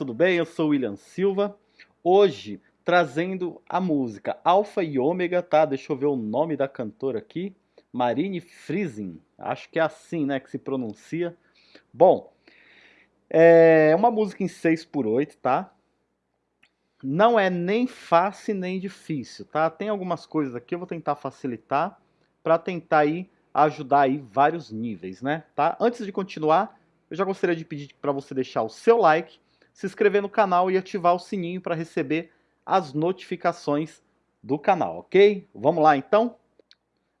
Tudo bem? Eu sou William Silva. Hoje trazendo a música Alfa e Ômega, tá? Deixa eu ver o nome da cantora aqui. Marine Friesen. Acho que é assim, né, que se pronuncia. Bom, é uma música em 6 por 8, tá? Não é nem fácil nem difícil, tá? Tem algumas coisas aqui, eu vou tentar facilitar para tentar aí ajudar aí vários níveis, né? Tá? Antes de continuar, eu já gostaria de pedir para você deixar o seu like, se inscrever no canal e ativar o sininho para receber as notificações do canal, ok? Vamos lá então?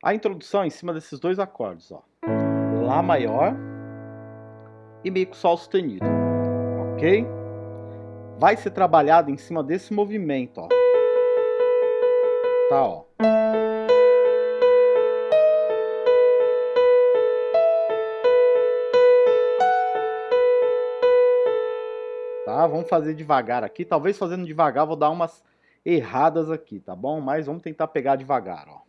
A introdução é em cima desses dois acordes, ó. Lá maior e Mi com Sol sustenido, ok? Vai ser trabalhado em cima desse movimento, ó. Tá, ó. Vamos fazer devagar aqui. Talvez fazendo devagar vou dar umas erradas aqui, tá bom? Mas vamos tentar pegar devagar, ó.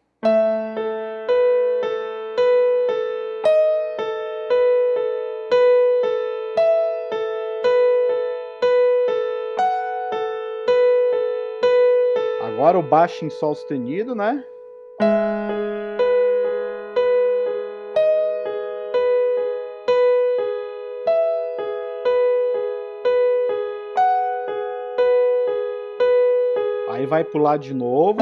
Agora o baixo em sol sustenido, né? Aí vai pular de novo.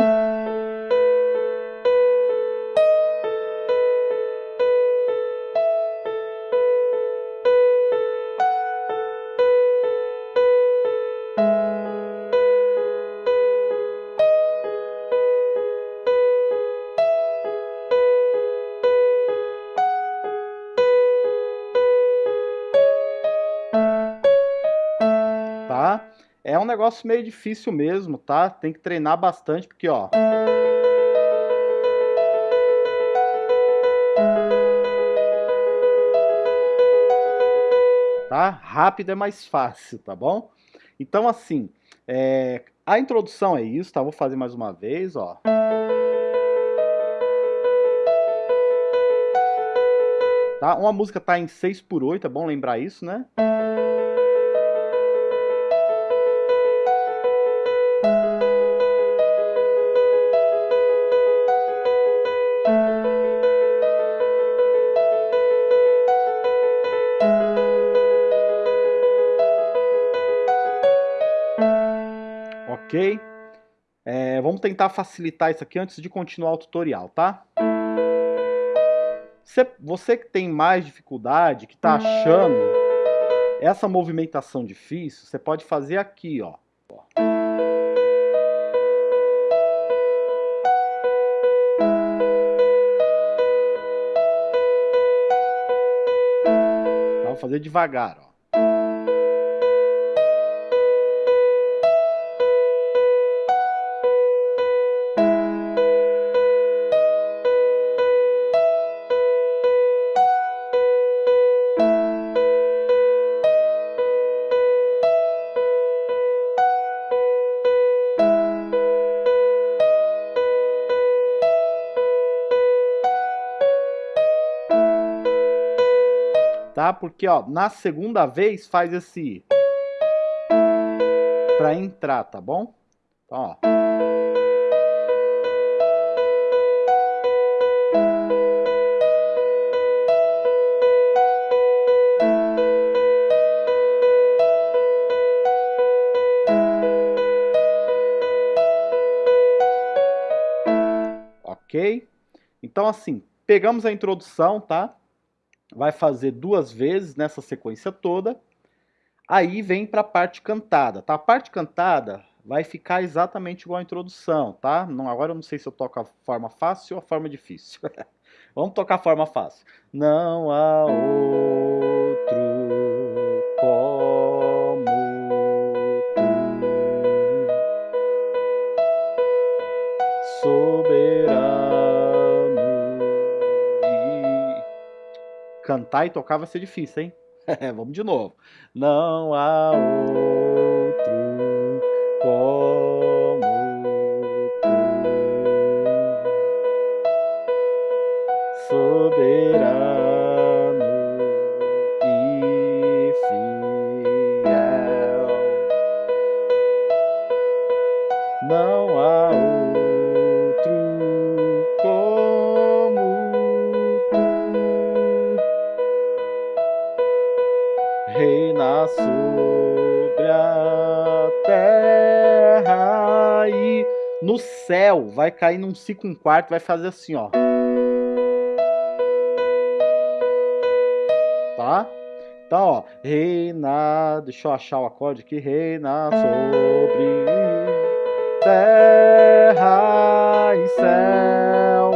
Um negócio meio difícil mesmo, tá? Tem que treinar bastante, porque, ó... Tá? Rápido é mais fácil, tá bom? Então, assim, é... a introdução é isso, tá? Vou fazer mais uma vez, ó. Tá? Uma música tá em 6 por 8, é bom lembrar isso, né? Tentar facilitar isso aqui antes de continuar o tutorial, tá? Você, que tem mais dificuldade, que está achando essa movimentação difícil, você pode fazer aqui, ó. Vou fazer devagar, ó. Tá? Porque, ó, na segunda vez faz esse... Pra entrar, tá bom? Então, ó. Ok? Então, assim, pegamos a introdução, tá? Vai fazer duas vezes nessa sequência toda. Aí vem para a parte cantada, tá? A parte cantada vai ficar exatamente igual a introdução, tá? Não, agora eu não sei se eu toco a forma fácil ou a forma difícil. Vamos tocar a forma fácil. Não há outro cantar e tocar vai ser difícil, hein? Vamos de novo. Não há vai cair num si com quarto, vai fazer assim, ó. Tá? Então, ó, reina, deixa eu achar o acorde aqui, reina sobre terra e céu.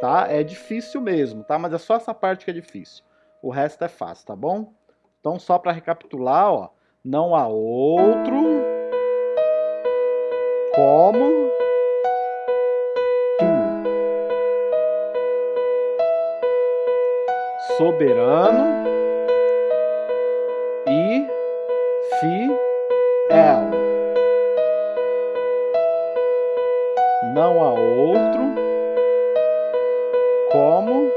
Tá? É difícil mesmo, tá? Mas é só essa parte que é difícil. O resto é fácil, tá bom? Então, só para recapitular, ó, não há outro como soberano e fiel. Não há outro como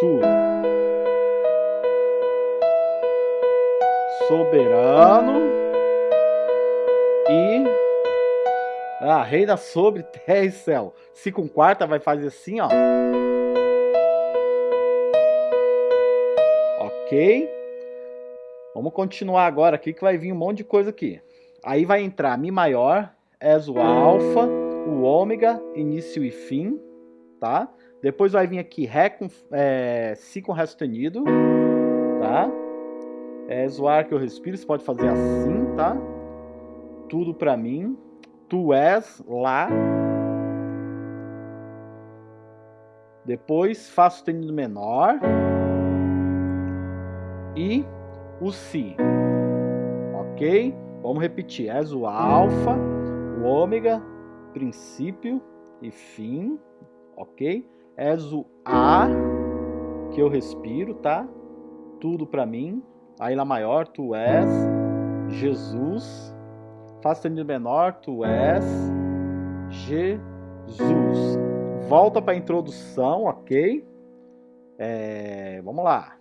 tu. Soberano ah, reina sobre terra e céu. Se com quarta vai fazer assim, ó. Ok? Vamos continuar agora aqui que vai vir um monte de coisa aqui. Aí vai entrar Mi maior, Es o Alfa, o Ômega, início e fim, tá? Depois vai vir aqui Ré com, é, Si com Ré sustenido, tá? Es o ar que eu respiro, você pode fazer assim, tá? Tudo pra mim. Tu és lá. Depois Fá sustenido menor e o Si. Ok? Vamos repetir. És o alfa, o ômega, princípio e fim. Ok? És o A que eu respiro, tá? Tudo para mim. Aí Lá maior, tu és Jesus. Fá sustenido menor, tu és Jesus. Volta para a introdução, ok? É, vamos lá.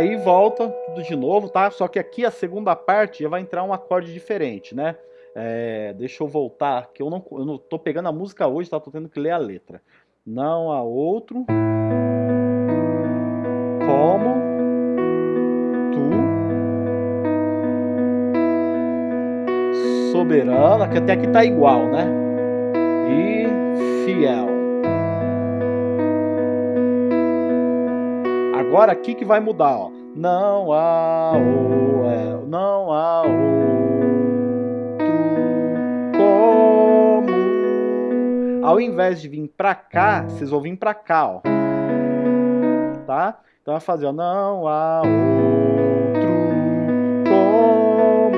Aí volta tudo de novo, tá? Só que aqui a segunda parte já vai entrar um acorde diferente, né? É, deixa eu voltar, que eu não, eu não tô pegando a música hoje, tá? Tô tendo que ler a letra. Não há outro como tu soberana, que até aqui tá igual, né? E fiel. Agora aqui que vai mudar, ó. Não há o, não há outro como. Ao invés de vir pra cá, vocês vão vir pra cá, ó. Tá? Então vai fazer, ó. Não há outro como.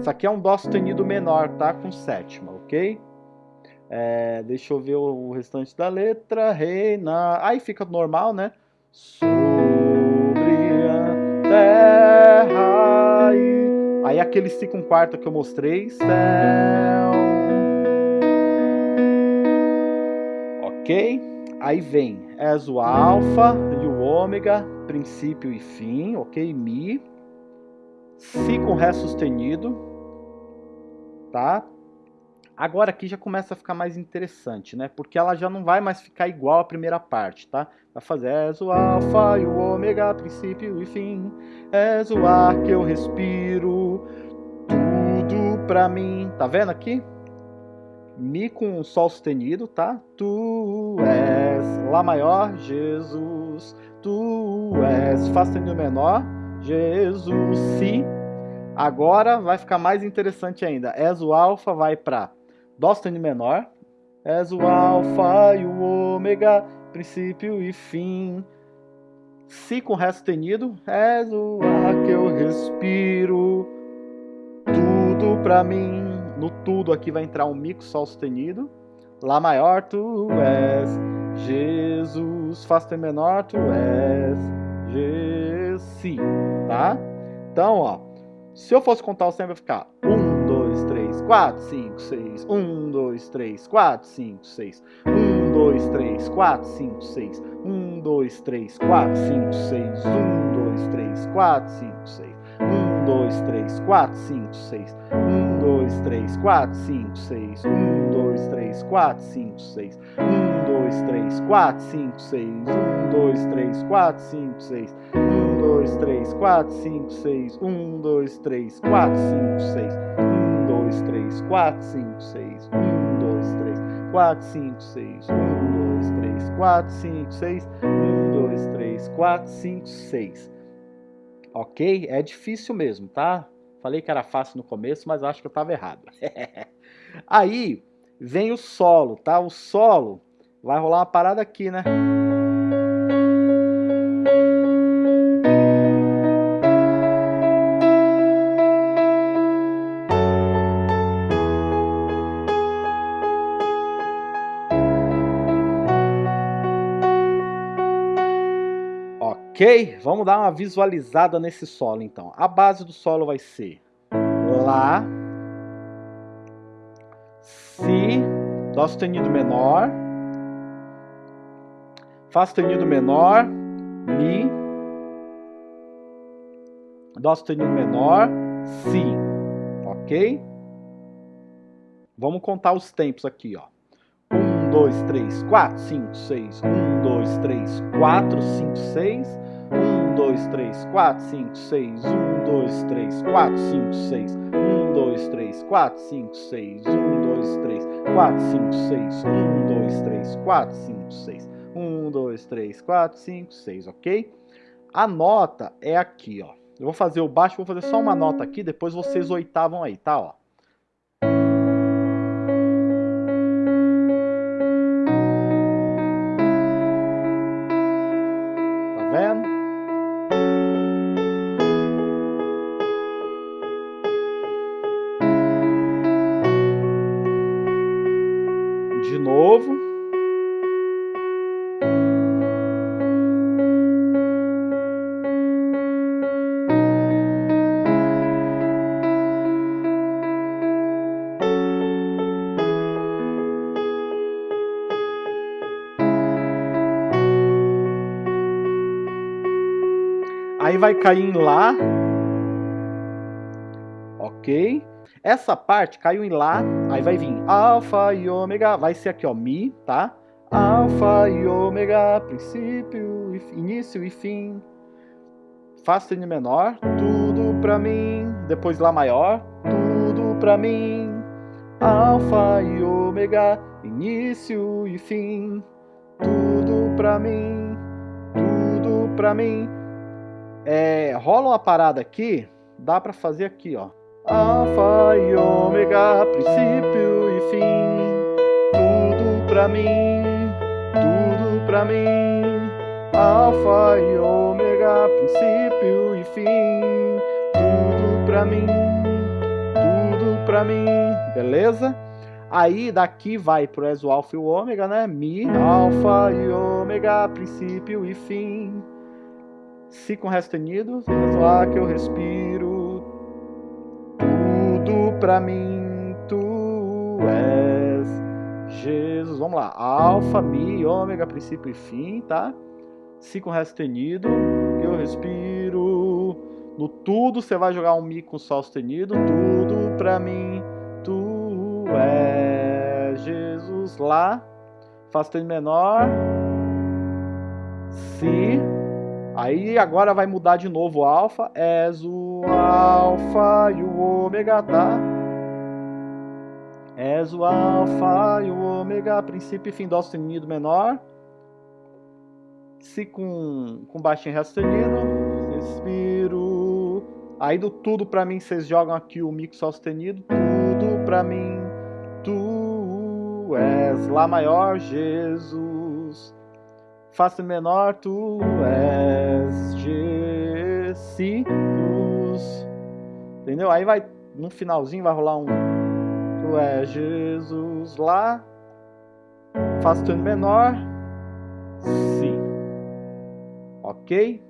Isso aqui é um dó sustenido menor, tá? Com sétima, ok? É, deixa eu ver o restante da letra. Reina. Aí fica normal, né? Sobre a terra. E... Aí aquele si com quarta que eu mostrei. Céu. Ok? Aí vem. És o alfa e o ômega. Princípio e fim. Ok? Mi. Si com Ré sustenido. Tá? Agora aqui já começa a ficar mais interessante, né? Porque ela já não vai mais ficar igual à primeira parte, tá? Vai fazer és o alfa e o ômega, princípio e fim. És o ar que eu respiro, tudo pra mim. Tá vendo aqui? Mi com sol sustenido, tá? Tu és Lá maior, Jesus. Tu és Fá sustenido menor, Jesus. Si. Agora vai ficar mais interessante ainda. És o alfa vai para Dó sustenido menor. És o alfa e o ômega, princípio e fim. Si com Ré sustenido. És o ar que eu respiro. Tudo pra mim. No tudo aqui vai entrar um Mi com Sol sustenido. Lá maior tu és Jesus. Fá sustenido menor tu és Jesus. Tá? Então, ó. Se eu fosse contar o sempre vai ficar dois, três, quatro, cinco, seis. Um, dois, três, quatro, cinco, seis. Um, dois, três, quatro, cinco, seis. Um, dois, três, quatro, cinco, seis. Um, dois, três, quatro, cinco, seis. Um, dois, três, quatro, cinco, seis. Um, dois, três, quatro, cinco, seis. Um, dois, três, quatro, cinco, seis. Um, dois, três, quatro, cinco, seis. Um, dois, três, quatro, cinco, seis. Um, dois, três, quatro, cinco, seis. Um, dois, três, quatro, 2, 3, 4, 5, 6, 1, 2, 3, 4, 5, 6, 1, 2, 3, 4, 5, 6, 1, 2, 3, 4, 5, 6. Ok? É difícil mesmo, tá? Falei que era fácil no começo, mas acho que eu estava errado. Aí vem o solo, tá? O solo vai rolar uma parada aqui, né? Ok? Vamos dar uma visualizada nesse solo então. A base do solo vai ser Lá, Si, Dó sustenido menor, Fá sustenido menor, Mi, Dó sustenido menor, Si, ok? Vamos contar os tempos aqui, ó. 1, 2, 3, 4, 5, 6. 1, 2, 3, 4, 5, 6. 1, 2, 3, 4, 5, 6. 1, 2, 3, 4, 5, 6. 1, 2, 3, 4, 5, 6. 1, 2, 3, 4, 5, 6. 1, 2, 3, 4, 5, 6. 1, 2, 3, 4, 5, 6, ok? A nota é aqui, ó. Eu vou fazer o baixo, vou fazer só uma nota aqui, depois vocês oitavam aí, tá? Ó. Vai cair em Lá. Ok. Essa parte caiu em Lá, aí vai vir Alfa e Ômega, vai ser aqui ó, Mi, tá? Alfa e Ômega, princípio, início e fim. Fá sustenido menor, tudo pra mim. Depois Lá maior, tudo pra mim. Alfa e Ômega, início e fim. Tudo pra mim, tudo pra mim. É, rola uma parada aqui, dá para fazer aqui, ó. Alfa e ômega, princípio e fim, tudo pra mim, tudo pra mim. Alfa e ômega, princípio e fim, tudo pra mim, tudo pra mim, beleza? Aí daqui vai pro ESO alfa e o ômega, né? Mi, alfa e ômega, princípio e fim. Si com Ré sustenido, lá que eu respiro, tudo pra mim tu és Jesus. Vamos lá, Alfa, Mi, Ômega, princípio e fim, tá? Si com Ré sustenido, que eu respiro. No tudo você vai jogar um Mi com Sol sustenido, tudo pra mim tu és Jesus. Lá, Fá sustenido menor, Si Aí agora vai mudar de novo o alfa, és o alfa e o ômega, tá? És o alfa e o ômega, princípio e fim dó sustenido menor. Si com, com baixinho ré sustenido, respiro. Aí do tudo pra mim vocês jogam aqui o mi sol sustenido, tudo pra mim, tu és Lá maior, Jesus. Fá menor, tu és Jesus. Entendeu? Aí vai, no finalzinho vai rolar um Tu és Jesus lá. Fá menor, Si. Ok?